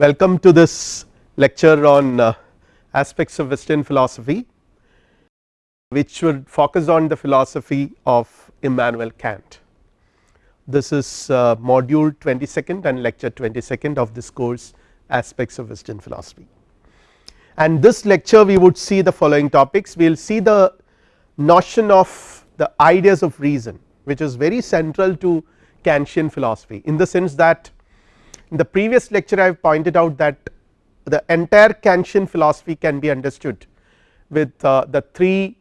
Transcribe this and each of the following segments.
Welcome to this lecture on uh, aspects of western philosophy which would focus on the philosophy of Immanuel Kant. This is uh, module 22nd and lecture 22nd of this course aspects of western philosophy. And this lecture we would see the following topics we will see the notion of the ideas of reason which is very central to Kantian philosophy in the sense that in the previous lecture I have pointed out that the entire Kantian philosophy can be understood with uh, the three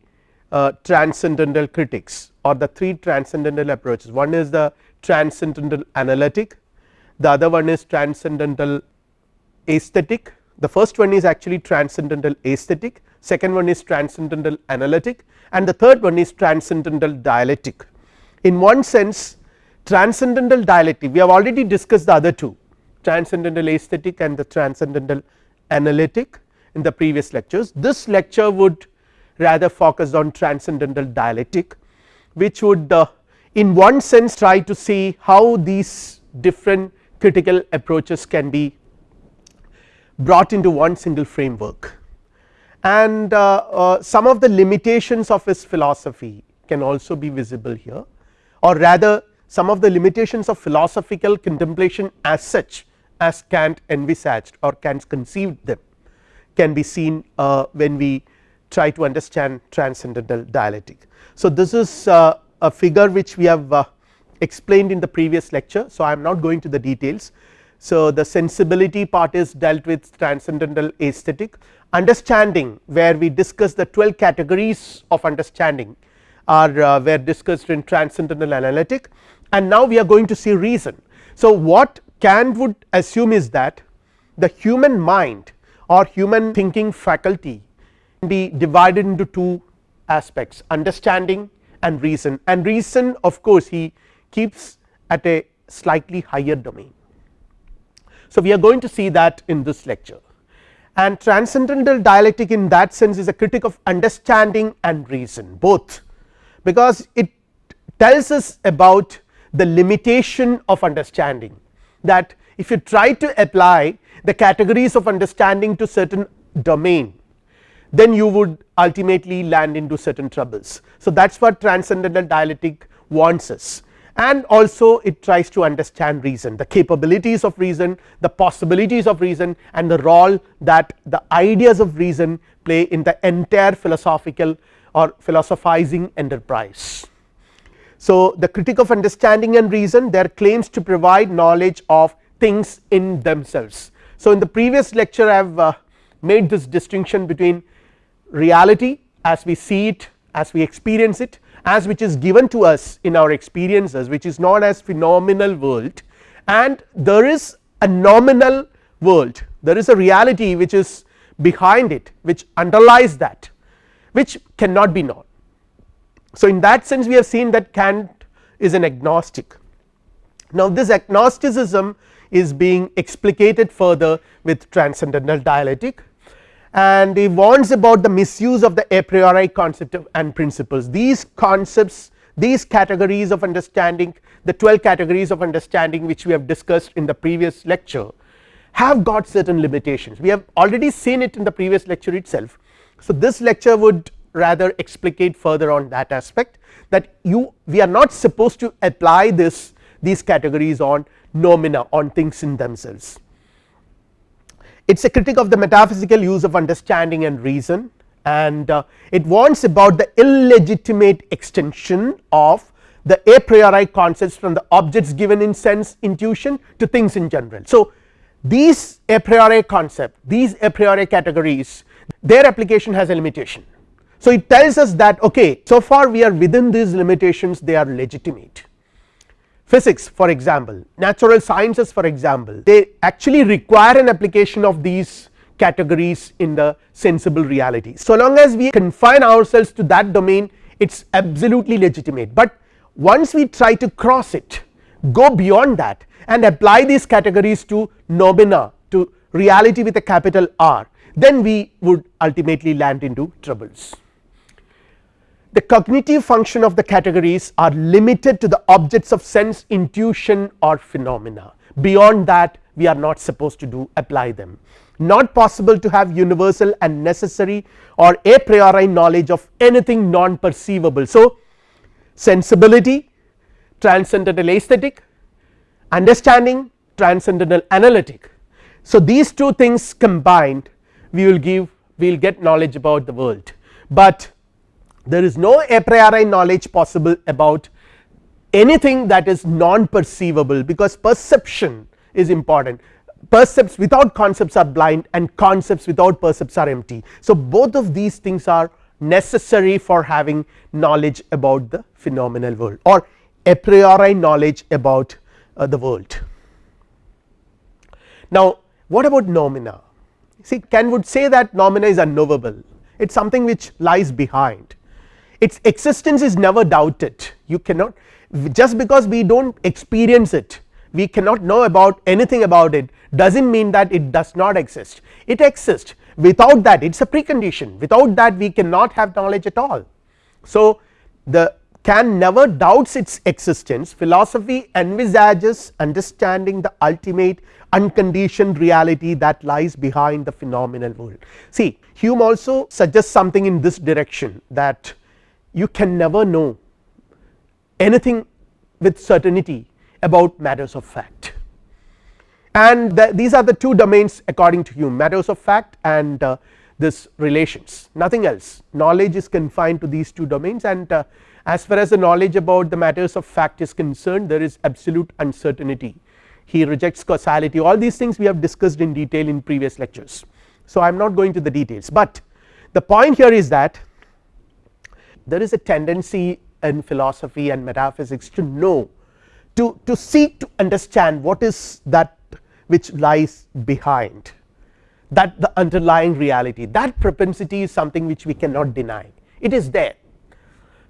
uh, transcendental critics or the three transcendental approaches. One is the transcendental analytic the other one is transcendental aesthetic. The first one is actually transcendental aesthetic second one is transcendental analytic and the third one is transcendental dialectic. In one sense transcendental dialectic we have already discussed the other two transcendental aesthetic and the transcendental analytic in the previous lectures. This lecture would rather focus on transcendental dialectic which would uh, in one sense try to see how these different critical approaches can be brought into one single framework and uh, uh, some of the limitations of his philosophy can also be visible here or rather some of the limitations of philosophical contemplation as such as Kant envisaged or Kant conceived them can be seen uh, when we try to understand transcendental dialectic. So, this is uh, a figure which we have uh, explained in the previous lecture. So, I am not going to the details. So, the sensibility part is dealt with transcendental aesthetic understanding where we discuss the 12 categories of understanding are uh, were discussed in transcendental analytic and now we are going to see reason. So, what Kant would assume is that the human mind or human thinking faculty can be divided into two aspects understanding and reason. And reason of course he keeps at a slightly higher domain. So, we are going to see that in this lecture. And transcendental dialectic in that sense is a critic of understanding and reason both. Because it tells us about the limitation of understanding that if you try to apply the categories of understanding to certain domain then you would ultimately land into certain troubles. So, that is what transcendental dialectic wants us and also it tries to understand reason the capabilities of reason the possibilities of reason and the role that the ideas of reason play in the entire philosophical or philosophizing enterprise. So, the critique of understanding and reason their claims to provide knowledge of things in themselves. So, in the previous lecture I have uh, made this distinction between reality as we see it as we experience it as which is given to us in our experiences which is known as phenomenal world and there is a noumenal world there is a reality which is behind it which underlies that which cannot be known so, in that sense we have seen that Kant is an agnostic. Now, this agnosticism is being explicated further with transcendental dialectic. And he warns about the misuse of the a priori concept and principles. These concepts these categories of understanding the 12 categories of understanding which we have discussed in the previous lecture have got certain limitations. We have already seen it in the previous lecture itself. So, this lecture would rather explicate further on that aspect that you we are not supposed to apply this these categories on noumena on things in themselves. It is a critique of the metaphysical use of understanding and reason and uh, it warns about the illegitimate extension of the a priori concepts from the objects given in sense intuition to things in general. So, these a priori concept these a priori categories their application has a limitation so, it tells us that okay so far we are within these limitations they are legitimate physics for example natural sciences for example they actually require an application of these categories in the sensible reality. So long as we confine ourselves to that domain it is absolutely legitimate, but once we try to cross it go beyond that and apply these categories to noumena to reality with a capital R then we would ultimately land into troubles. The cognitive function of the categories are limited to the objects of sense intuition or phenomena beyond that we are not supposed to do apply them not possible to have universal and necessary or a priori knowledge of anything non perceivable. So, sensibility transcendental aesthetic understanding transcendental analytic. So, these two things combined we will give we will get knowledge about the world, but there is no a priori knowledge possible about anything that is non perceivable because perception is important percepts without concepts are blind and concepts without percepts are empty. So, both of these things are necessary for having knowledge about the phenomenal world or a priori knowledge about uh, the world. Now, what about noumena see Kant would say that noumena is unknowable it is something which lies behind its existence is never doubted. You cannot just because we do not experience it we cannot know about anything about it does not mean that it does not exist. It exists. Without that it is a precondition. Without that we cannot have knowledge at all. So, the Kant never doubts its existence. Philosophy envisages understanding the ultimate unconditioned reality that lies behind the phenomenal world. See Hume also suggests something in this direction that you can never know anything with certainty about matters of fact. And the, these are the two domains according to Hume matters of fact and uh, this relations. Nothing else. Knowledge is confined to these two domains and uh, as far as the knowledge about the matters of fact is concerned there is absolute uncertainty. He rejects causality. All these things we have discussed in detail in previous lectures. So, I am not going to the details, but the point here is that there is a tendency in philosophy and metaphysics to know to, to seek to understand what is that which lies behind that the underlying reality that propensity is something which we cannot deny it is there.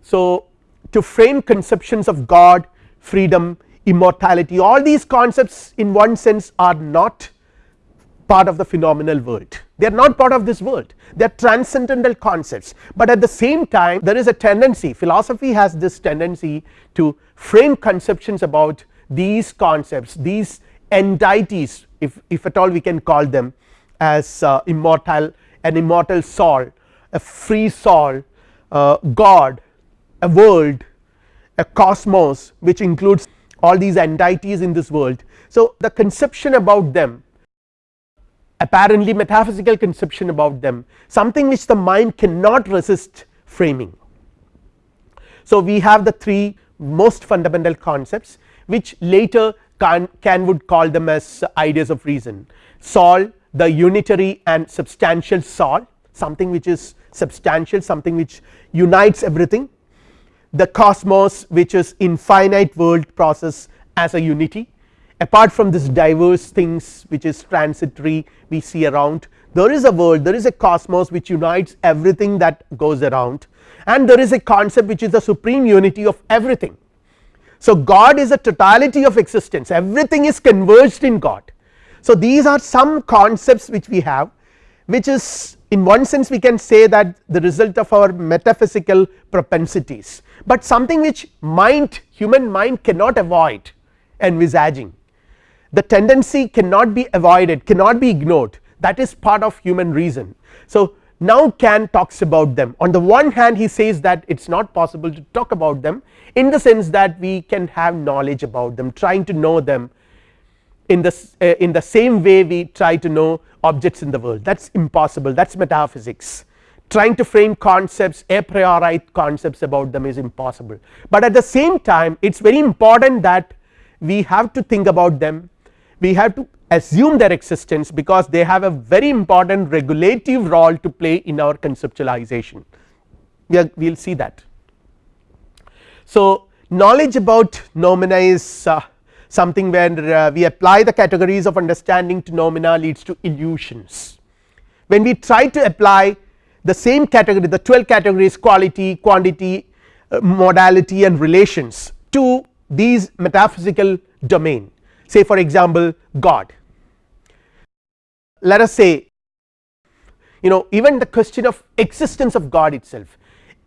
So, to frame conceptions of God freedom immortality all these concepts in one sense are not part of the phenomenal world. They are not part of this world. They are transcendental concepts, but at the same time there is a tendency philosophy has this tendency to frame conceptions about these concepts these entities if, if at all we can call them as uh, immortal an immortal soul a free soul uh, God a world a cosmos which includes all these entities in this world. So, the conception about them apparently metaphysical conception about them. Something which the mind cannot resist framing. So, we have the three most fundamental concepts which later Kant, would call them as ideas of reason. Soul the unitary and substantial soul something which is substantial something which unites everything. The cosmos which is infinite world process as a unity apart from this diverse things which is transitory we see around there is a world there is a cosmos which unites everything that goes around and there is a concept which is the supreme unity of everything. So, God is a totality of existence everything is converged in God. So, these are some concepts which we have which is in one sense we can say that the result of our metaphysical propensities, but something which mind human mind cannot avoid envisaging the tendency cannot be avoided cannot be ignored. That is part of human reason. So, now Kant talks about them. On the one hand he says that it is not possible to talk about them in the sense that we can have knowledge about them trying to know them in the uh, in the same way we try to know objects in the world. That is impossible. That is metaphysics. Trying to frame concepts a priori concepts about them is impossible, but at the same time it is very important that we have to think about them we have to assume their existence because they have a very important regulative role to play in our conceptualization we, will see that. So, knowledge about noumena is uh, something where uh, we apply the categories of understanding to noumena leads to illusions. When we try to apply the same category the 12 categories quality, quantity, uh, modality and relations to these metaphysical domain say for example God. Let us say you know even the question of existence of God itself.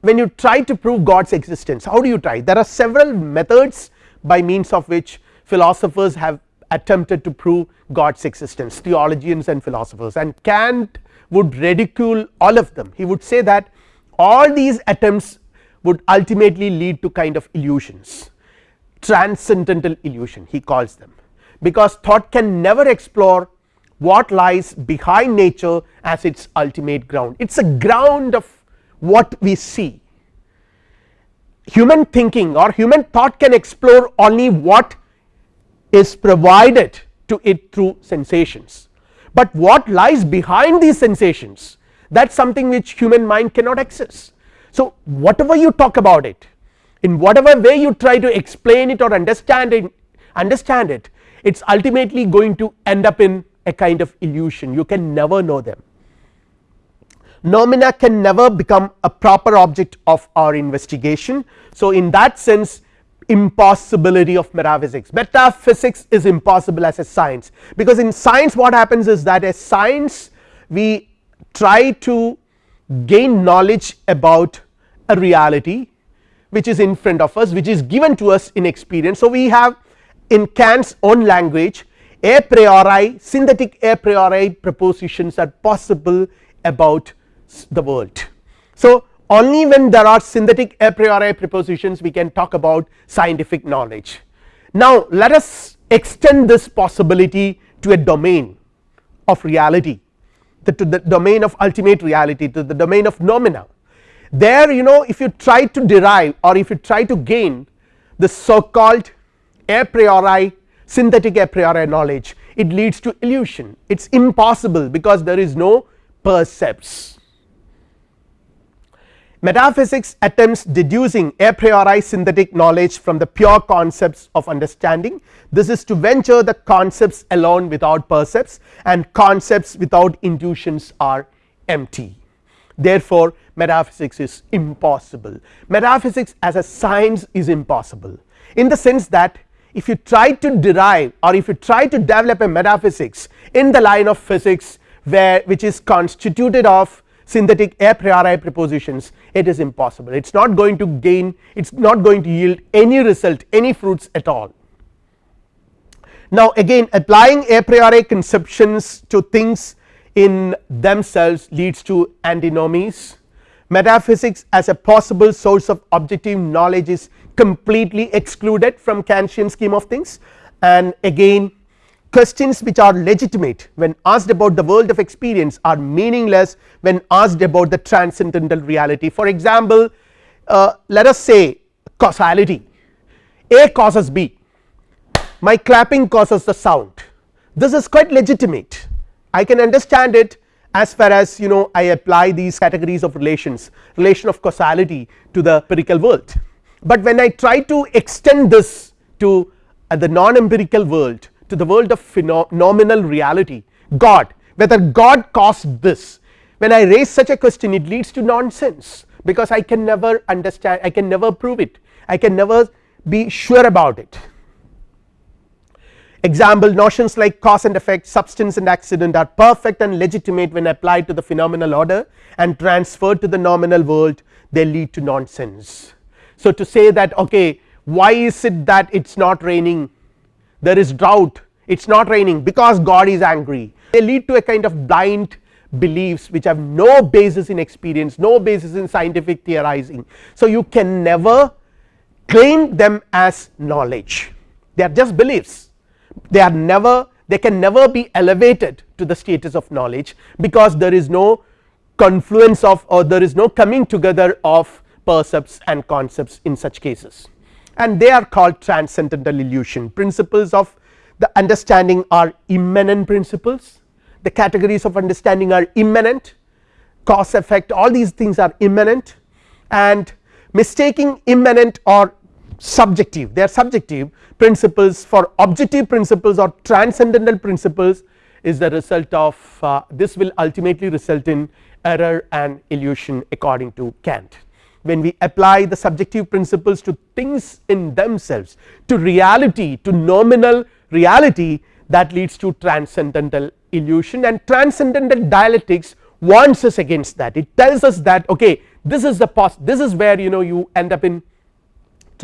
When you try to prove God's existence how do you try? There are several methods by means of which philosophers have attempted to prove God's existence theologians and philosophers and Kant would ridicule all of them. He would say that all these attempts would ultimately lead to kind of illusions transcendental illusion he calls them because thought can never explore what lies behind nature as its ultimate ground. It is a ground of what we see. Human thinking or human thought can explore only what is provided to it through sensations, but what lies behind these sensations that is something which human mind cannot access. So, whatever you talk about it in whatever way you try to explain it or understand it understand it it is ultimately going to end up in a kind of illusion you can never know them. Noumena can never become a proper object of our investigation. So, in that sense impossibility of metaphysics metaphysics is impossible as a science because in science what happens is that as science we try to gain knowledge about a reality which is in front of us which is given to us in experience. So, we have in Kant's own language a priori synthetic a priori propositions are possible about the world. So, only when there are synthetic a priori propositions we can talk about scientific knowledge. Now, let us extend this possibility to a domain of reality the, to the domain of ultimate reality to the domain of noumena there you know if you try to derive or if you try to gain the so called a priori synthetic a priori knowledge. It leads to illusion. It is impossible because there is no percepts. Metaphysics attempts deducing a priori synthetic knowledge from the pure concepts of understanding. This is to venture the concepts alone without percepts and concepts without intuitions are empty. Therefore metaphysics is impossible. Metaphysics as a science is impossible in the sense that if you try to derive or if you try to develop a metaphysics in the line of physics where which is constituted of synthetic a priori propositions it is impossible it is not going to gain it is not going to yield any result any fruits at all. Now again applying a priori conceptions to things in themselves leads to antinomies metaphysics as a possible source of objective knowledge is completely excluded from Kantian scheme of things. And again questions which are legitimate when asked about the world of experience are meaningless when asked about the transcendental reality. For example uh, let us say causality. A causes B. My clapping causes the sound. This is quite legitimate. I can understand it as far as you know I apply these categories of relations relation of causality to the empirical world. But when I try to extend this to uh, the non empirical world to the world of phenomenal reality God whether God caused this when I raise such a question it leads to nonsense. Because I can never understand I can never prove it. I can never be sure about it Example notions like cause and effect substance and accident are perfect and legitimate when applied to the phenomenal order and transferred to the noumenal world. They lead to nonsense. So to say that okay why is it that it is not raining? There is drought. It is not raining because God is angry. They lead to a kind of blind beliefs which have no basis in experience no basis in scientific theorizing. So you can never claim them as knowledge. They are just beliefs they are never they can never be elevated to the status of knowledge because there is no confluence of or there is no coming together of percepts and concepts in such cases. And they are called transcendental illusion. Principles of the understanding are immanent principles. The categories of understanding are immanent. Cause effect all these things are immanent. And mistaking immanent or subjective. They are subjective principles for objective principles or transcendental principles is the result of uh, this will ultimately result in error and illusion according to Kant. When we apply the subjective principles to things in themselves to reality to noumenal reality that leads to transcendental illusion and transcendental dialectics warns us against that. It tells us that okay this is the pos this is where you know you end up in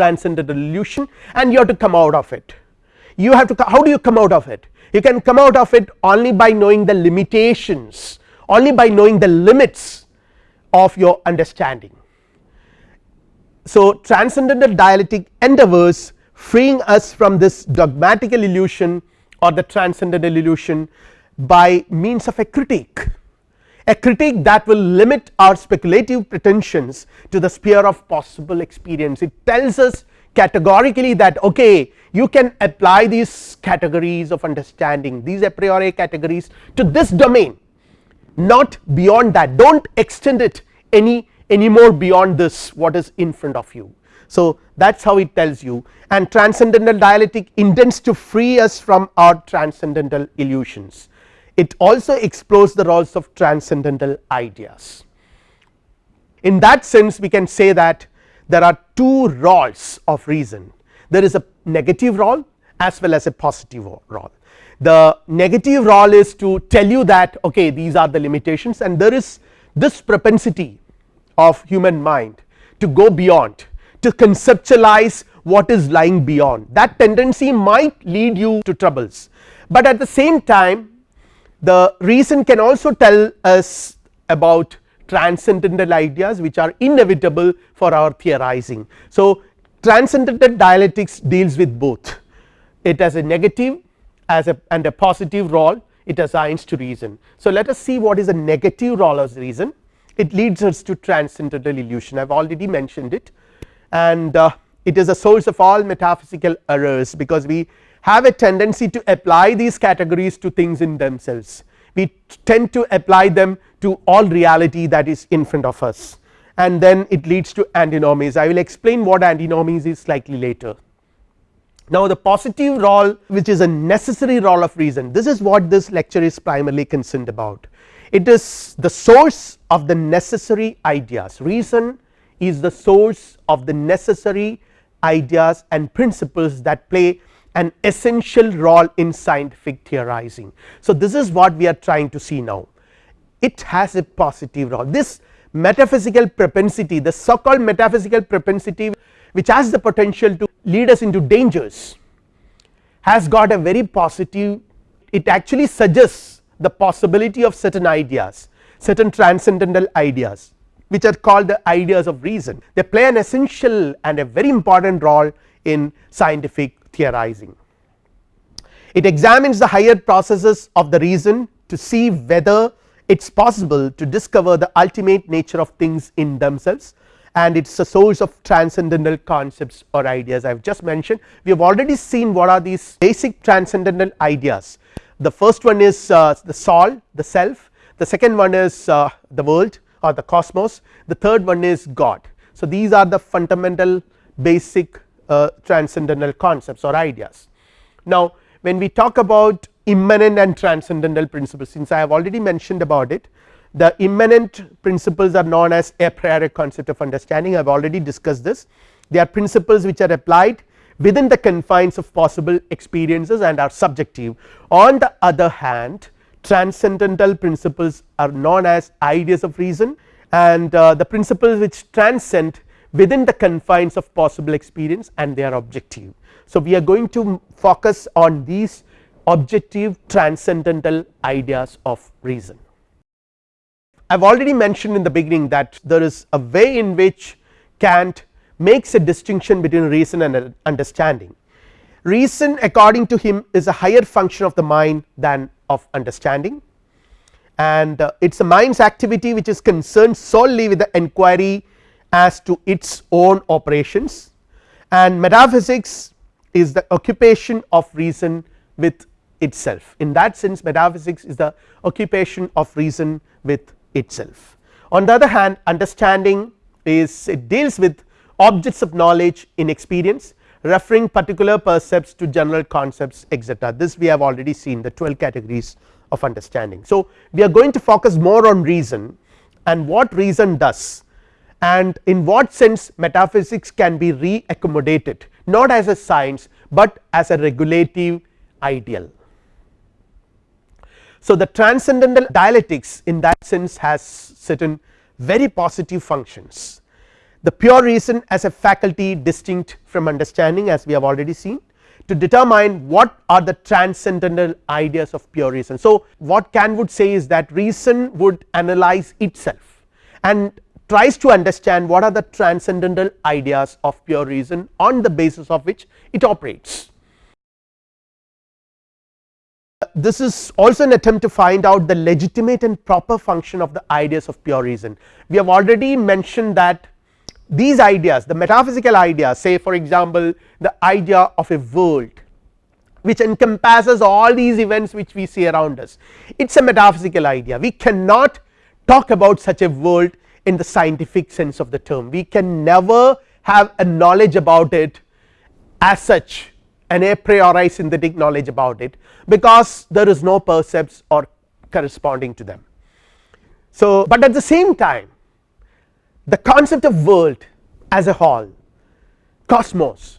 transcendental illusion and you have to come out of it. You have to how do you come out of it? You can come out of it only by knowing the limitations only by knowing the limits of your understanding. So transcendental dialectic endeavors freeing us from this dogmatical illusion or the transcendental illusion by means of a critique a critique that will limit our speculative pretensions to the sphere of possible experience. It tells us categorically that okay you can apply these categories of understanding these a priori categories to this domain. Not beyond that. Do not extend it any any more beyond this what is in front of you. So that is how it tells you. And transcendental dialectic intends to free us from our transcendental illusions it also explores the roles of transcendental ideas. In that sense we can say that there are two roles of reason there is a negative role as well as a positive role. The negative role is to tell you that okay these are the limitations and there is this propensity of human mind to go beyond to conceptualize what is lying beyond that tendency might lead you to troubles, but at the same time the reason can also tell us about transcendental ideas which are inevitable for our theorizing. So transcendental dialectics deals with both it has a negative as a and a positive role it assigns to reason. So let us see what is a negative role of reason it leads us to transcendental illusion I have already mentioned it and uh, it is a source of all metaphysical errors because we have a tendency to apply these categories to things in themselves. We tend to apply them to all reality that is in front of us. And then it leads to antinomies I will explain what antinomies is slightly later. Now the positive role which is a necessary role of reason this is what this lecture is primarily concerned about. It is the source of the necessary ideas. Reason is the source of the necessary ideas and principles that play an essential role in scientific theorizing. So this is what we are trying to see now. It has a positive role. This metaphysical propensity the so called metaphysical propensity which has the potential to lead us into dangers has got a very positive it actually suggests the possibility of certain ideas certain transcendental ideas which are called the ideas of reason. They play an essential and a very important role in scientific theorizing. It examines the higher processes of the reason to see whether it is possible to discover the ultimate nature of things in themselves and it is a source of transcendental concepts or ideas I have just mentioned we have already seen what are these basic transcendental ideas the first one is uh, the soul the self the second one is uh, the world or the cosmos the third one is God. So these are the fundamental basic uh, transcendental concepts or ideas. Now when we talk about immanent and transcendental principles since I have already mentioned about it the immanent principles are known as a priori concept of understanding I have already discussed this they are principles which are applied within the confines of possible experiences and are subjective. On the other hand transcendental principles are known as ideas of reason and uh, the principles which transcend within the confines of possible experience and they are objective. So we are going to focus on these objective transcendental ideas of reason. I have already mentioned in the beginning that there is a way in which Kant makes a distinction between reason and understanding. Reason according to him is a higher function of the mind than of understanding and uh, it is a mind's activity which is concerned solely with the enquiry as to its own operations and metaphysics is the occupation of reason with itself in that sense metaphysics is the occupation of reason with itself. On the other hand understanding is it deals with objects of knowledge in experience referring particular percepts to general concepts etc this we have already seen the 12 categories of understanding. So we are going to focus more on reason and what reason does and in what sense metaphysics can be re-accommodated not as a science but as a regulative ideal. So, the transcendental dialectics in that sense has certain very positive functions. The pure reason as a faculty distinct from understanding as we have already seen to determine what are the transcendental ideas of pure reason. So, what Kant would say is that reason would analyze itself and tries to understand what are the transcendental ideas of pure reason on the basis of which it operates. This is also an attempt to find out the legitimate and proper function of the ideas of pure reason. We have already mentioned that these ideas the metaphysical ideas say for example, the idea of a world which encompasses all these events which we see around us it is a metaphysical idea we cannot talk about such a world in the scientific sense of the term we can never have a knowledge about it as such an a priori synthetic knowledge about it because there is no percepts or corresponding to them. So, but at the same time the concept of world as a whole cosmos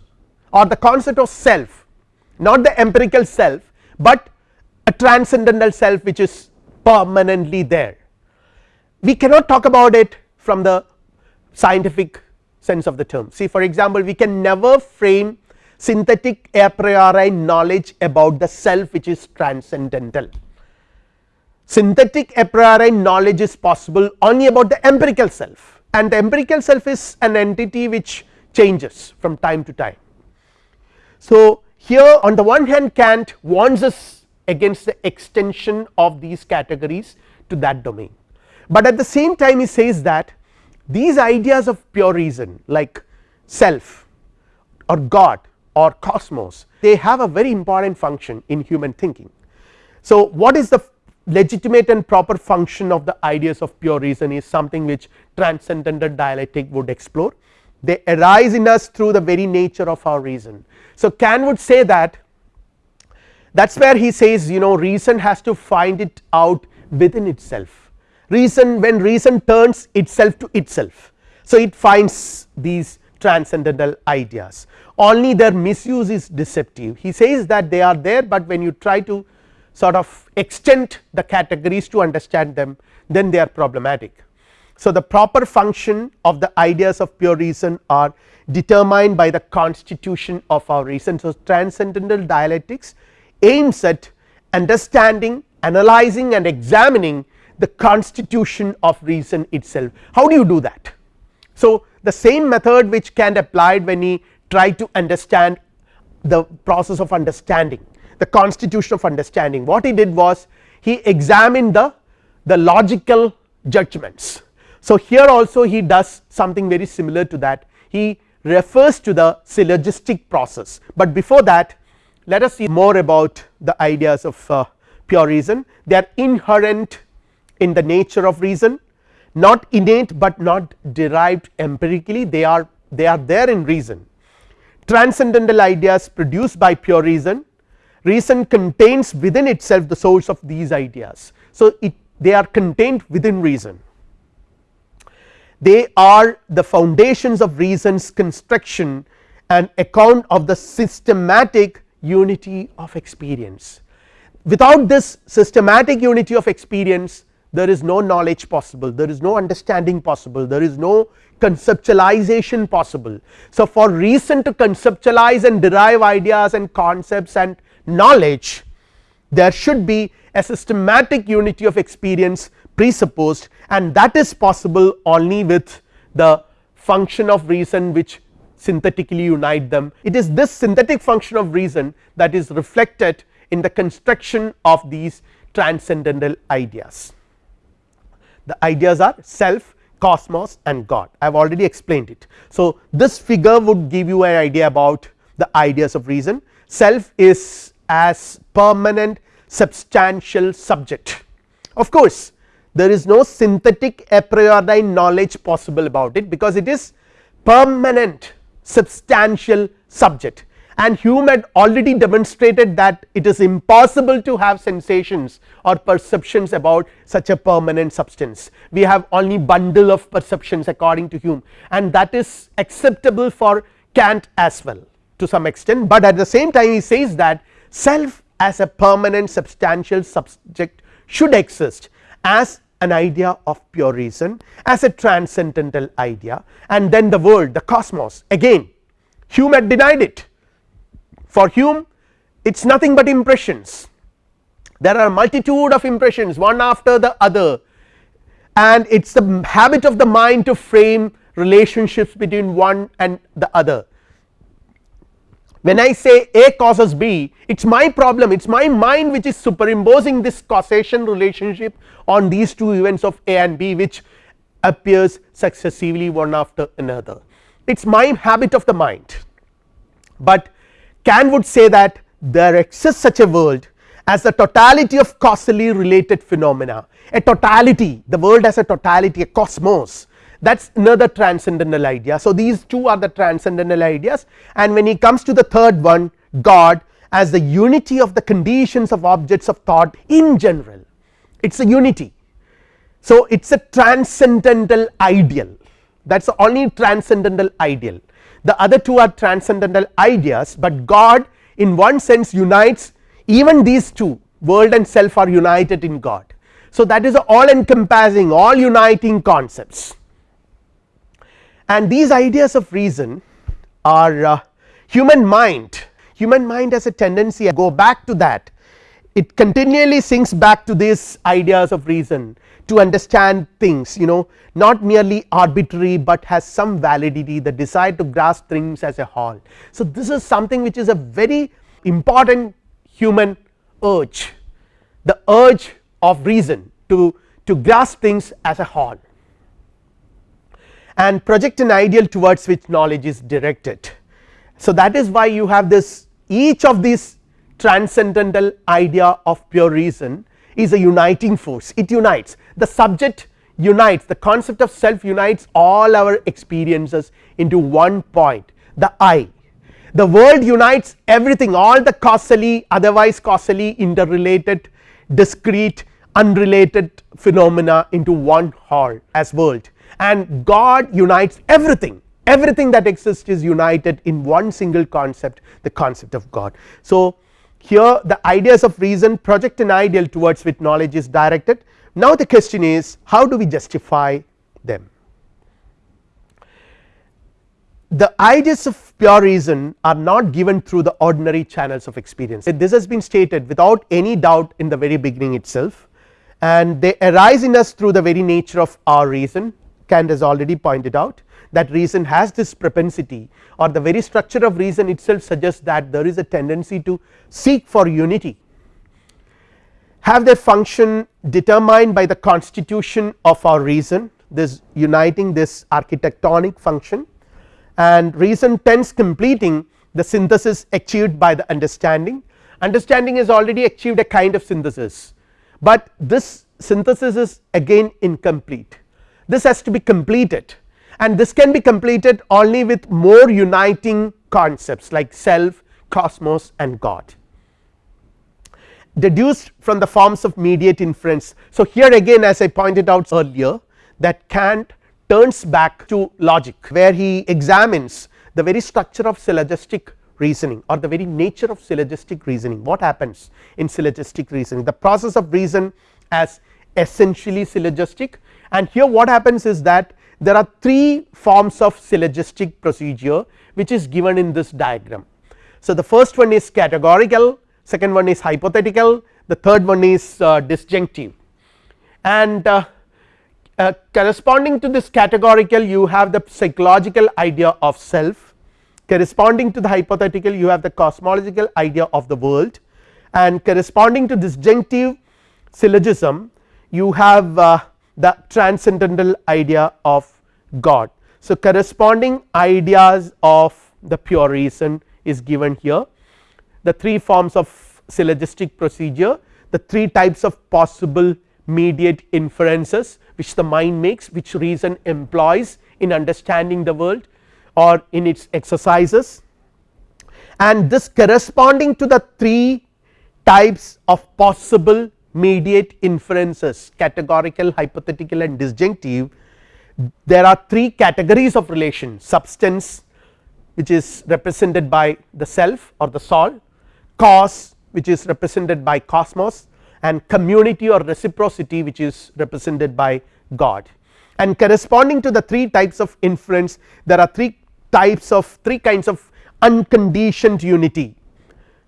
or the concept of self not the empirical self, but a transcendental self which is permanently there. We cannot talk about it from the scientific sense of the term see for example, we can never frame synthetic a priori knowledge about the self which is transcendental. Synthetic a priori knowledge is possible only about the empirical self and the empirical self is an entity which changes from time to time. So, here on the one hand Kant warns us against the extension of these categories to that domain, but at the same time he says that these ideas of pure reason like self or God or cosmos they have a very important function in human thinking. So, what is the legitimate and proper function of the ideas of pure reason is something which transcendental dialectic would explore they arise in us through the very nature of our reason. So, Kant would say that that is where he says you know reason has to find it out within itself reason when reason turns itself to itself. So, it finds these transcendental ideas only their misuse is deceptive he says that they are there, but when you try to sort of extend the categories to understand them then they are problematic. So, the proper function of the ideas of pure reason are determined by the constitution of our reason. So, transcendental dialectics aims at understanding analyzing and examining the constitution of reason itself. How do you do that? So, the same method which Kant applied when he tried to understand the process of understanding the constitution of understanding what he did was he examined the the logical judgments. So, here also he does something very similar to that he refers to the syllogistic process, but before that let us see more about the ideas of uh, pure reason they are inherent in the nature of reason not innate, but not derived empirically they are they are there in reason transcendental ideas produced by pure reason reason contains within itself the source of these ideas. So, it they are contained within reason they are the foundations of reasons construction and account of the systematic unity of experience. Without this systematic unity of experience there is no knowledge possible, there is no understanding possible, there is no conceptualization possible. So, for reason to conceptualize and derive ideas and concepts and knowledge there should be a systematic unity of experience presupposed and that is possible only with the function of reason which synthetically unite them. It is this synthetic function of reason that is reflected in the construction of these transcendental ideas. The ideas are self, cosmos and God I have already explained it. So, this figure would give you an idea about the ideas of reason self is as permanent substantial subject. Of course, there is no synthetic a priori knowledge possible about it because it is permanent substantial subject and Hume had already demonstrated that it is impossible to have sensations or perceptions about such a permanent substance. We have only bundle of perceptions according to Hume. And that is acceptable for Kant as well to some extent, but at the same time he says that self as a permanent substantial subject should exist as an idea of pure reason as a transcendental idea and then the world the cosmos. Again Hume had denied it for Hume it is nothing but impressions. There are multitude of impressions one after the other. And it is the habit of the mind to frame relationships between one and the other. When I say A causes B it is my problem it is my mind which is superimposing this causation relationship on these two events of A and B which appears successively one after another. It is my habit of the mind. But Kant would say that there exists such a world as the totality of causally related phenomena. A totality the world as a totality a cosmos. That is another transcendental idea. So, these two are the transcendental ideas. And when he comes to the third one God as the unity of the conditions of objects of thought in general. It is a unity. So, it is a transcendental ideal. That is the only transcendental ideal the other two are transcendental ideas, but God in one sense unites even these two. World and self are united in God. So, that is all encompassing all uniting concepts. And these ideas of reason are uh, human mind. Human mind has a tendency to go back to that it continually sinks back to these ideas of reason to understand things you know not merely arbitrary, but has some validity the desire to grasp things as a whole. So, this is something which is a very important human urge the urge of reason to, to grasp things as a whole and project an ideal towards which knowledge is directed. So, that is why you have this each of these transcendental idea of pure reason is a uniting force. It unites. The subject unites. The concept of self unites all our experiences into one point the I. The world unites everything all the causally otherwise causally interrelated discrete unrelated phenomena into one whole as world. And God unites everything. Everything that exists is united in one single concept the concept of God. So, here the ideas of reason project an ideal towards which knowledge is directed. Now the question is how do we justify them? The ideas of pure reason are not given through the ordinary channels of experience. This has been stated without any doubt in the very beginning itself and they arise in us through the very nature of our reason Kant has already pointed out that reason has this propensity or the very structure of reason itself suggests that there is a tendency to seek for unity. Have their function determined by the constitution of our reason this uniting this architectonic function and reason tends completing the synthesis achieved by the understanding. Understanding has already achieved a kind of synthesis but this synthesis is again incomplete. This has to be completed and this can be completed only with more uniting concepts like self cosmos and God. Deduced from the forms of mediate inference. So, here again as I pointed out earlier that Kant turns back to logic where he examines the very structure of syllogistic reasoning or the very nature of syllogistic reasoning. What happens in syllogistic reasoning? The process of reason as essentially syllogistic. And here what happens is that there are three forms of syllogistic procedure which is given in this diagram. So, the first one is categorical second one is hypothetical the third one is uh, disjunctive. And uh, uh, corresponding to this categorical you have the psychological idea of self. Corresponding to the hypothetical you have the cosmological idea of the world. And corresponding to disjunctive syllogism you have uh, the transcendental idea of God. So, corresponding ideas of the pure reason is given here the three forms of syllogistic procedure the three types of possible mediate inferences which the mind makes which reason employs in understanding the world or in its exercises and this corresponding to the three types of possible mediate inferences categorical hypothetical and disjunctive there are three categories of relation. Substance which is represented by the self or the soul cause which is represented by cosmos and community or reciprocity which is represented by God. And corresponding to the three types of inference there are three types of three kinds of unconditioned unity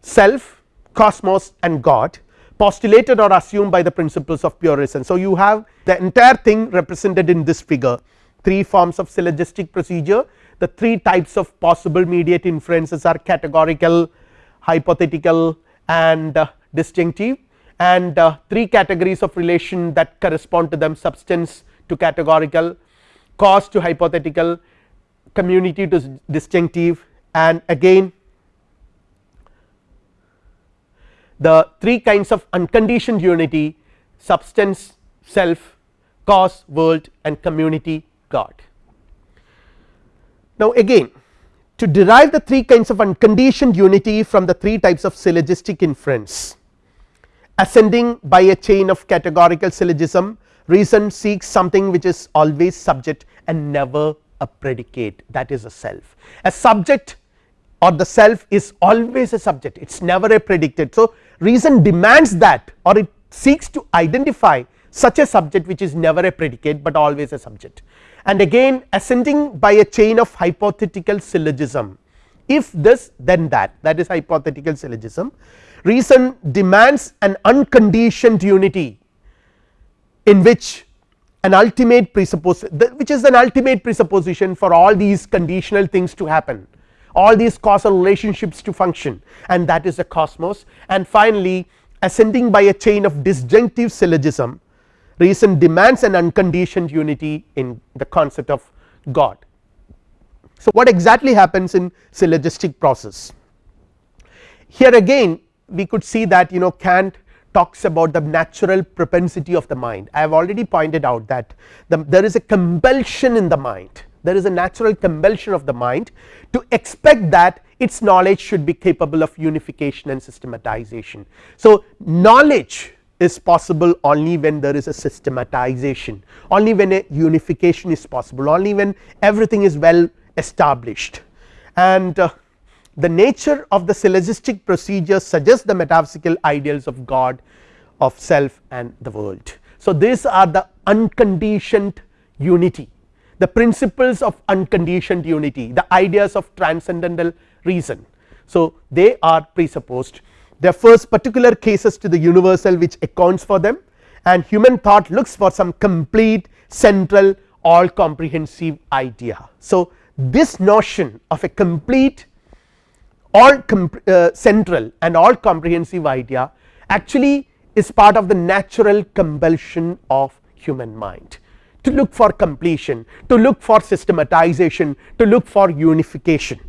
self cosmos and God postulated or assumed by the principles of pure reason. So, you have the entire thing represented in this figure. Three forms of syllogistic procedure. The three types of possible mediate inferences are categorical hypothetical and uh, disjunctive and uh, three categories of relation that correspond to them substance to categorical cause to hypothetical community to disjunctive and again the three kinds of unconditioned unity substance self cause world and community God. Now again to derive the three kinds of unconditioned unity from the three types of syllogistic inference ascending by a chain of categorical syllogism reason seeks something which is always subject and never a predicate that is a self a subject or the self is always a subject it is never a predicate. So, reason demands that or it seeks to identify such a subject which is never a predicate, but always a subject. And again ascending by a chain of hypothetical syllogism. If this then that that is hypothetical syllogism. Reason demands an unconditioned unity in which an ultimate presuppose which is an ultimate presupposition for all these conditional things to happen all these causal relationships to function and that is the cosmos. And finally ascending by a chain of disjunctive syllogism reason demands an unconditioned unity in the concept of God. So, what exactly happens in syllogistic process? Here again we could see that you know Kant talks about the natural propensity of the mind. I have already pointed out that the, there is a compulsion in the mind there is a natural compulsion of the mind to expect that its knowledge should be capable of unification and systematization. So, knowledge is possible only when there is a systematization only when a unification is possible only when everything is well established and uh, the nature of the syllogistic procedure suggests the metaphysical ideals of God of self and the world. So, these are the unconditioned unity the principles of unconditioned unity the ideas of transcendental reason. So, they are presupposed there first particular cases to the universal which accounts for them and human thought looks for some complete central all comprehensive idea. So, this notion of a complete all uh, central and all comprehensive idea actually is part of the natural compulsion of human mind to look for completion, to look for systematization, to look for unification.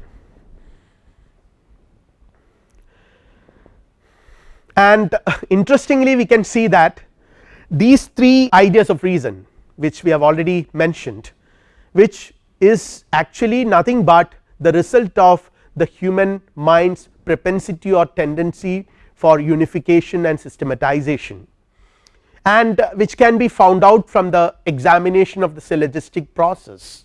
And interestingly we can see that these three ideas of reason which we have already mentioned which is actually nothing but the result of the human mind's propensity or tendency for unification and systematization and which can be found out from the examination of the syllogistic process.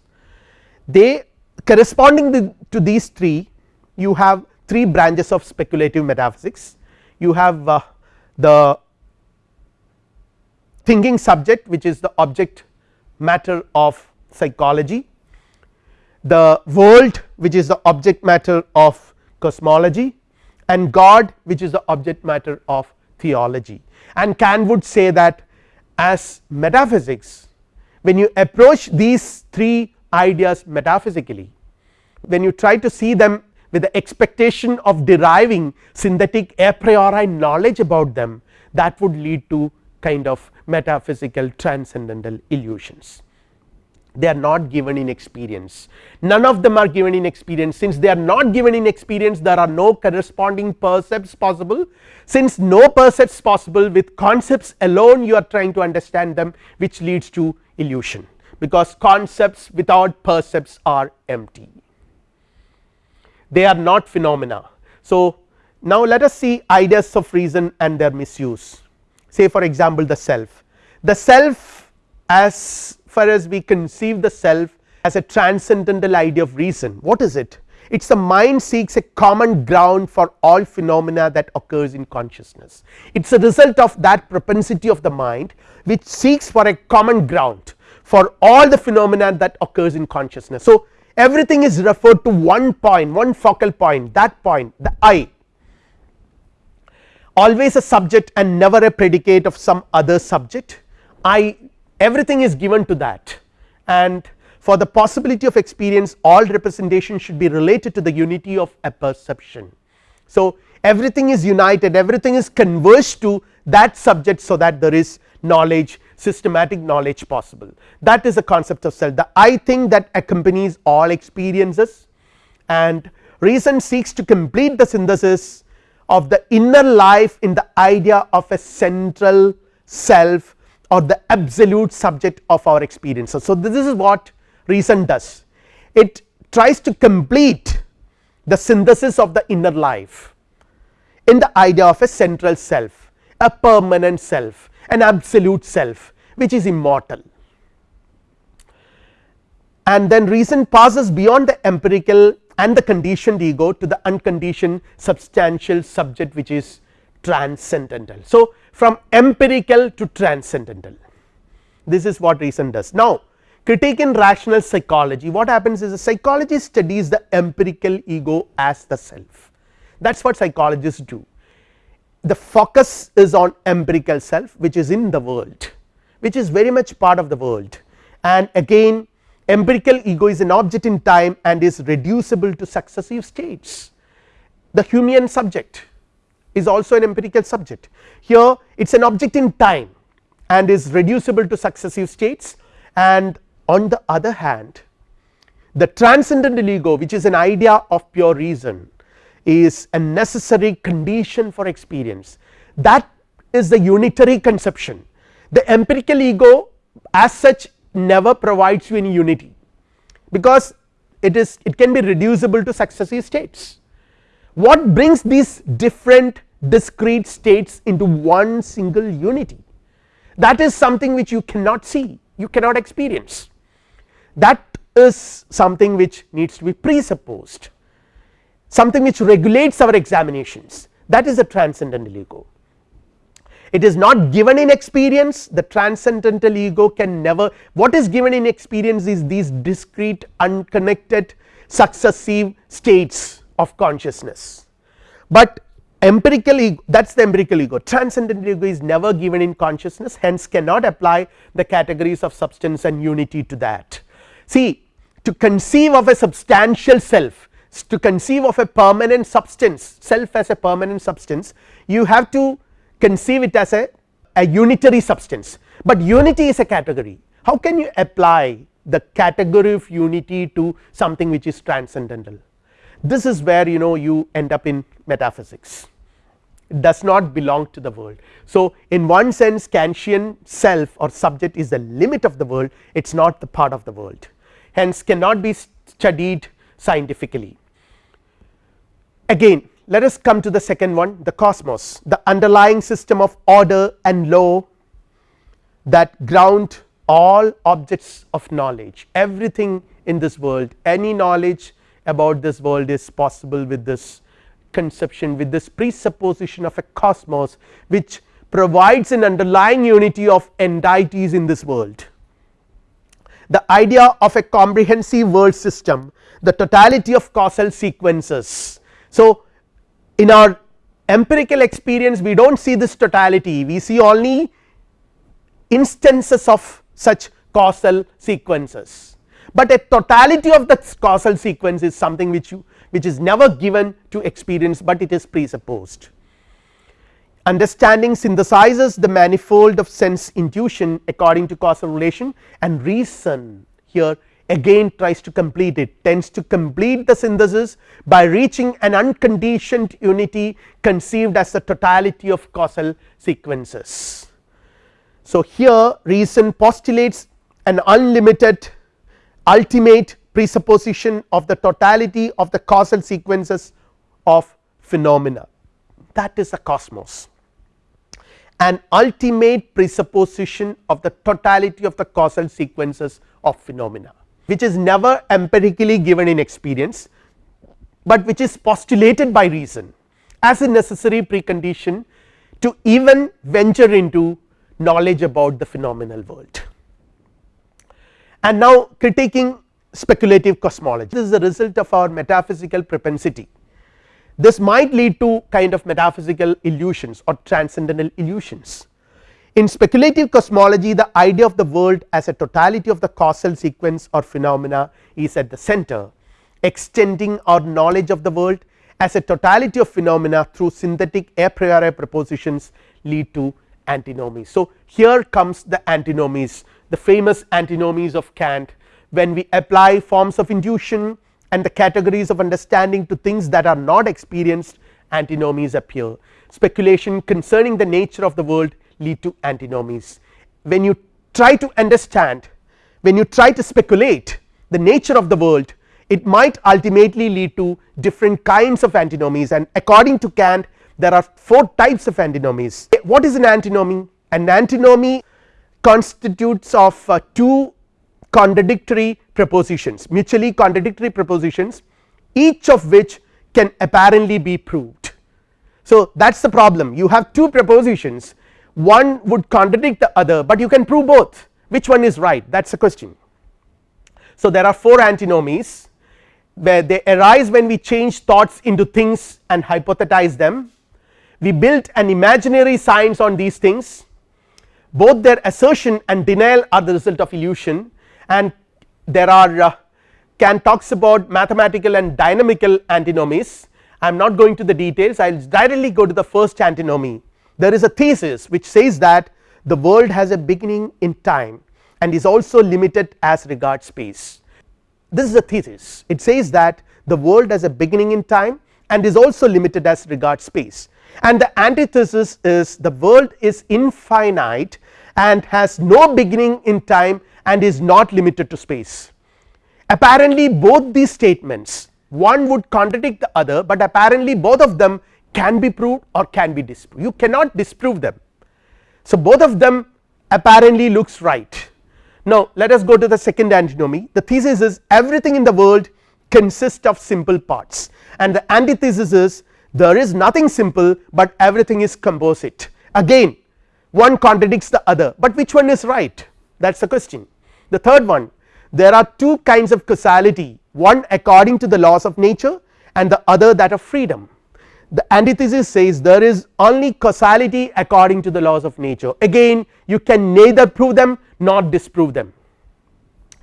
They corresponding to these three you have three branches of speculative metaphysics. You have uh, the thinking subject which is the object matter of psychology. The world which is the object matter of cosmology. And God which is the object matter of theology. And Kant would say that as metaphysics when you approach these three ideas metaphysically when you try to see them with the expectation of deriving synthetic a priori knowledge about them that would lead to kind of metaphysical transcendental illusions they are not given in experience. None of them are given in experience. Since they are not given in experience there are no corresponding percepts possible. Since no percepts possible with concepts alone you are trying to understand them which leads to illusion. Because concepts without percepts are empty. They are not phenomena. So, now let us see ideas of reason and their misuse. Say for example the self. The self as far as we conceive the self as a transcendental idea of reason what is it it is the mind seeks a common ground for all phenomena that occurs in consciousness. It is a result of that propensity of the mind which seeks for a common ground for all the phenomena that occurs in consciousness. So, everything is referred to one point one focal point that point the I always a subject and never a predicate of some other subject I everything is given to that. And for the possibility of experience all representation should be related to the unity of apperception. So, everything is united everything is converged to that subject so that there is knowledge systematic knowledge possible. That is the concept of self. The I think that accompanies all experiences. And reason seeks to complete the synthesis of the inner life in the idea of a central self or the absolute subject of our experiences. So, this is what reason does it tries to complete the synthesis of the inner life in the idea of a central self a permanent self an absolute self which is immortal and then reason passes beyond the empirical and the conditioned ego to the unconditioned substantial subject which is transcendental. So, from empirical to transcendental. This is what reason does. Now, critique in rational psychology what happens is a psychology studies the empirical ego as the self. That is what psychologists do. The focus is on empirical self which is in the world which is very much part of the world. And again empirical ego is an object in time and is reducible to successive states. The human subject is also an empirical subject. Here it is an object in time and is reducible to successive states. And on the other hand the transcendental ego which is an idea of pure reason is a necessary condition for experience. That is the unitary conception. The empirical ego as such never provides you any unity because it is it can be reducible to successive states. What brings these different discrete states into one single unity. That is something which you cannot see you cannot experience. That is something which needs to be presupposed. Something which regulates our examinations. That is the transcendental ego. It is not given in experience. The transcendental ego can never what is given in experience is these discrete unconnected successive states of consciousness. But empirical ego that is the empirical ego. Transcendental ego is never given in consciousness hence cannot apply the categories of substance and unity to that. See to conceive of a substantial self to conceive of a permanent substance self as a permanent substance you have to conceive it as a, a unitary substance. But unity is a category. How can you apply the category of unity to something which is transcendental this is where you know you end up in metaphysics it does not belong to the world. So, in one sense Kantian self or subject is the limit of the world it is not the part of the world hence cannot be studied scientifically. Again let us come to the second one the cosmos the underlying system of order and law that ground all objects of knowledge everything in this world any knowledge about this world is possible with this conception with this presupposition of a cosmos which provides an underlying unity of entities in this world. The idea of a comprehensive world system the totality of causal sequences. So, in our empirical experience we do not see this totality. We see only instances of such causal sequences, but a totality of the causal sequence is something which you which is never given to experience, but it is presupposed understanding synthesizes the manifold of sense intuition according to causal relation and reason here again tries to complete it tends to complete the synthesis by reaching an unconditioned unity conceived as the totality of causal sequences. So, here reason postulates an unlimited ultimate presupposition of the totality of the causal sequences of phenomena that is a cosmos an ultimate presupposition of the totality of the causal sequences of phenomena which is never empirically given in experience but which is postulated by reason as a necessary precondition to even venture into knowledge about the phenomenal world. And now critiquing speculative cosmology this is the result of our metaphysical propensity this might lead to kind of metaphysical illusions or transcendental illusions. In speculative cosmology the idea of the world as a totality of the causal sequence or phenomena is at the center extending our knowledge of the world as a totality of phenomena through synthetic a priori propositions lead to antinomies. So, here comes the antinomies the famous antinomies of Kant when we apply forms of intuition and the categories of understanding to things that are not experienced antinomies appear speculation concerning the nature of the world lead to antinomies when you try to understand when you try to speculate the nature of the world it might ultimately lead to different kinds of antinomies and according to Kant there are four types of antinomies. What is an antinomy? An antinomy constitutes of uh, two contradictory propositions mutually contradictory propositions each of which can apparently be proved. So, that is the problem. You have two propositions. One would contradict the other, but you can prove both. Which one is right? That is the question. So, there are four antinomies where they arise when we change thoughts into things and hypothesize them. We built an imaginary science on these things both their assertion and denial are the result of illusion and there are uh, Kant talks about mathematical and dynamical antinomies. I am not going to the details. I will directly go to the first antinomy. There is a thesis which says that the world has a beginning in time and is also limited as regards space. This is a thesis. It says that the world has a beginning in time and is also limited as regards space and the antithesis is the world is infinite and has no beginning in time and is not limited to space. Apparently both these statements one would contradict the other, but apparently both of them can be proved or can be disproved you cannot disprove them. So, both of them apparently looks right. Now, let us go to the second antinomy the thesis is everything in the world consists of simple parts and the antithesis is there is nothing simple, but everything is composite again one contradicts the other, but which one is right that is the question. The third one there are two kinds of causality one according to the laws of nature and the other that of freedom. The antithesis says there is only causality according to the laws of nature again you can neither prove them nor disprove them.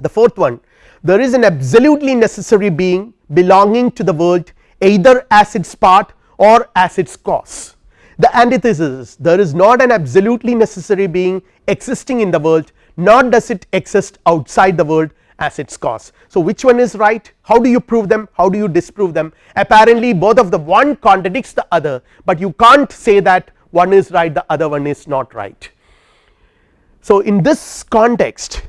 The fourth one there is an absolutely necessary being belonging to the world either as its part or as its cause. The antithesis is there is not an absolutely necessary being existing in the world nor does it exist outside the world as its cause. So, which one is right how do you prove them how do you disprove them apparently both of the one contradicts the other, but you can't say that one is right the other one is not right. So, in this context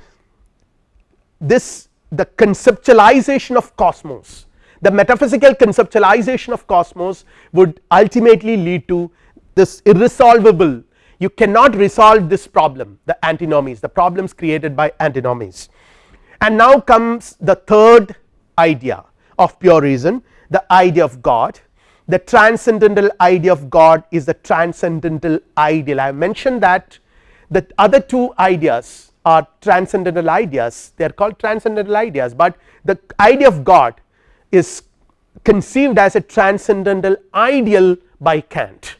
this the conceptualization of cosmos the metaphysical conceptualization of cosmos would ultimately lead to this irresolvable you cannot resolve this problem the antinomies the problems created by antinomies. And now comes the third idea of pure reason the idea of God. The transcendental idea of God is the transcendental ideal. I have mentioned that the other two ideas are transcendental ideas. They are called transcendental ideas, but the idea of God is conceived as a transcendental ideal by Kant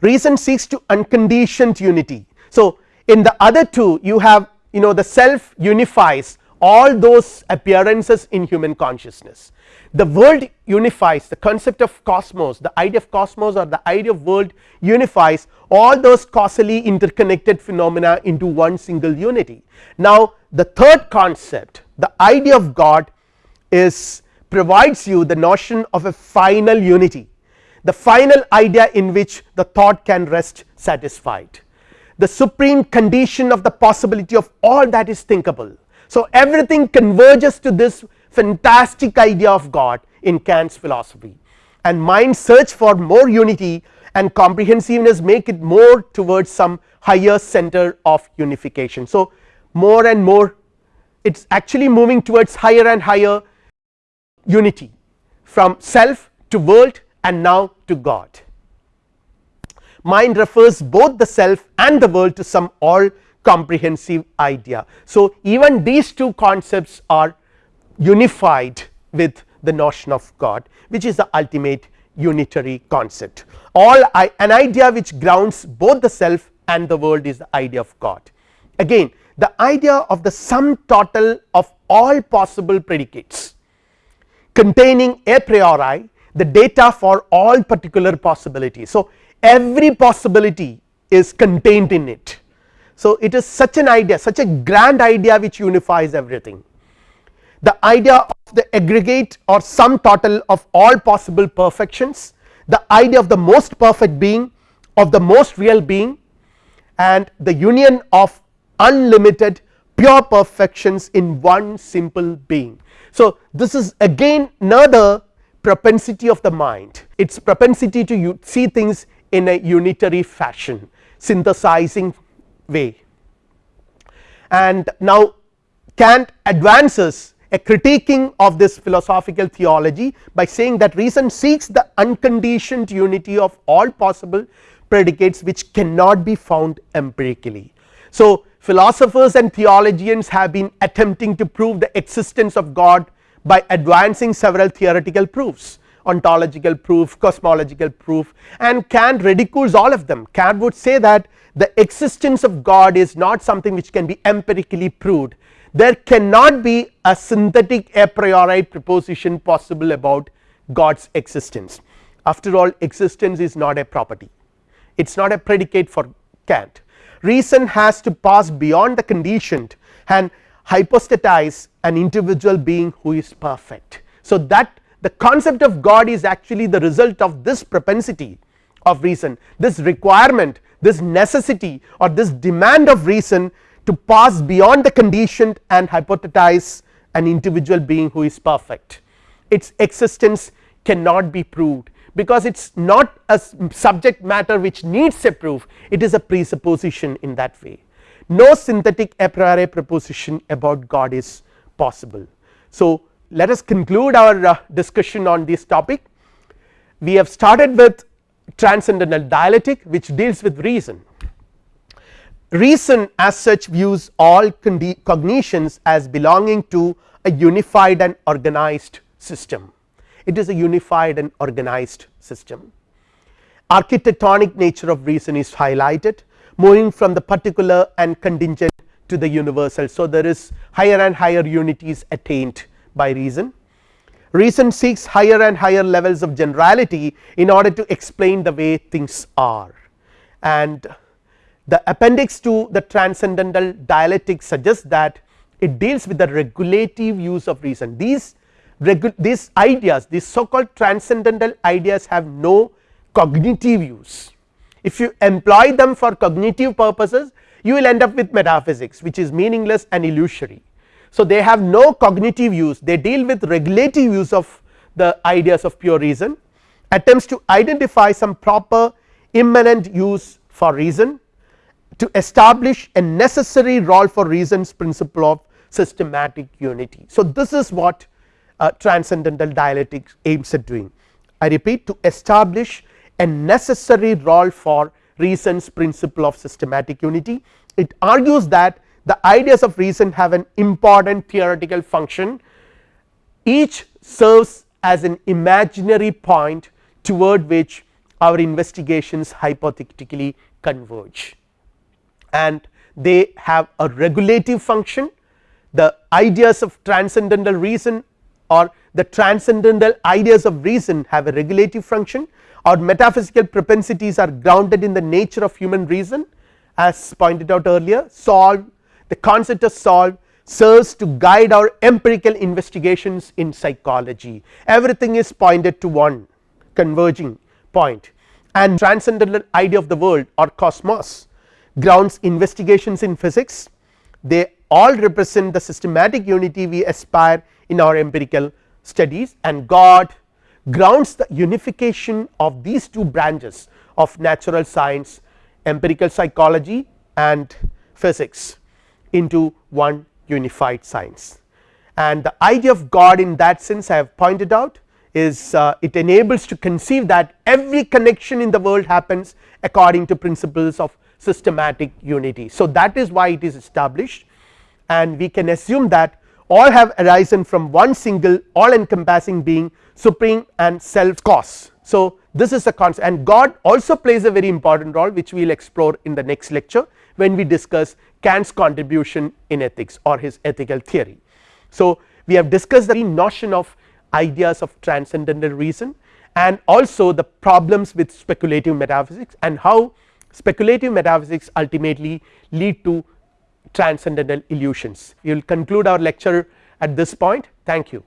reason seeks to unconditioned unity. So, in the other two you have you know the self unifies all those appearances in human consciousness the world unifies the concept of cosmos the idea of cosmos or the idea of world unifies all those causally interconnected phenomena into one single unity. Now, the third concept the idea of God is provides you the notion of a final unity the final idea in which the thought can rest satisfied the supreme condition of the possibility of all that is thinkable. So, everything converges to this fantastic idea of God in Kant's philosophy and mind search for more unity and comprehensiveness make it more towards some higher center of unification. So, more and more it is actually moving towards higher and higher unity from self to world and now to God. Mind refers both the self and the world to some all comprehensive idea. So, even these two concepts are unified with the notion of God which is the ultimate unitary concept. All I, an idea which grounds both the self and the world is the idea of God. Again the idea of the sum total of all possible predicates containing a priori the data for all particular possibilities. So, every possibility is contained in it. So, it is such an idea such a grand idea which unifies everything. The idea of the aggregate or sum total of all possible perfections, the idea of the most perfect being of the most real being and the union of unlimited pure perfections in one simple being. So, this is again another propensity of the mind its propensity to see things in a unitary fashion synthesizing way. And now Kant advances a critiquing of this philosophical theology by saying that reason seeks the unconditioned unity of all possible predicates which cannot be found empirically. So philosophers and theologians have been attempting to prove the existence of God by advancing several theoretical proofs ontological proof, cosmological proof and Kant ridicules all of them. Kant would say that the existence of God is not something which can be empirically proved, there cannot be a synthetic a priori proposition possible about God's existence. After all existence is not a property, it is not a predicate for Kant. Reason has to pass beyond the conditioned and hypostatize an individual being who is perfect. So, that the concept of God is actually the result of this propensity of reason this requirement this necessity or this demand of reason to pass beyond the conditioned and hypothesize an individual being who is perfect its existence cannot be proved because it is not a subject matter which needs a proof it is a presupposition in that way no synthetic a priori proposition about God is possible. So, let us conclude our uh, discussion on this topic we have started with transcendental dialectic which deals with reason. Reason as such views all cognitions as belonging to a unified and organized system it is a unified and organized system. Architectonic nature of reason is highlighted moving from the particular and contingent to the universal. So, there is higher and higher unities attained by reason. Reason seeks higher and higher levels of generality in order to explain the way things are and the appendix to the transcendental dialectic suggests that it deals with the regulative use of reason these these ideas these so called transcendental ideas have no cognitive use. If you employ them for cognitive purposes you will end up with metaphysics which is meaningless and illusory. So, they have no cognitive use. They deal with regulative use of the ideas of pure reason attempts to identify some proper immanent use for reason to establish a necessary role for reasons principle of systematic unity. So, this is what uh, transcendental dialectics aims at doing. I repeat to establish a necessary role for reasons principle of systematic unity. It argues that the ideas of reason have an important theoretical function. Each serves as an imaginary point toward which our investigations hypothetically converge. And they have a regulative function. The ideas of transcendental reason or the transcendental ideas of reason have a regulative function or metaphysical propensities are grounded in the nature of human reason. As pointed out earlier solve the concept of self serves to guide our empirical investigations in psychology. Everything is pointed to one converging point and transcendental idea of the world or cosmos grounds investigations in physics. They all represent the systematic unity we aspire in our empirical studies and God grounds the unification of these two branches of natural science empirical psychology and physics into one unified science and the idea of God in that sense I have pointed out is uh, it enables to conceive that every connection in the world happens according to principles of systematic unity. So, that is why it is established and we can assume that all have arisen from one single all encompassing being supreme and self cause. So, this is a concept and God also plays a very important role which we will explore in the next lecture when we discuss Kant's contribution in ethics or his ethical theory. So, we have discussed the notion of ideas of transcendental reason and also the problems with speculative metaphysics and how speculative metaphysics ultimately lead to transcendental illusions. We will conclude our lecture at this point thank you.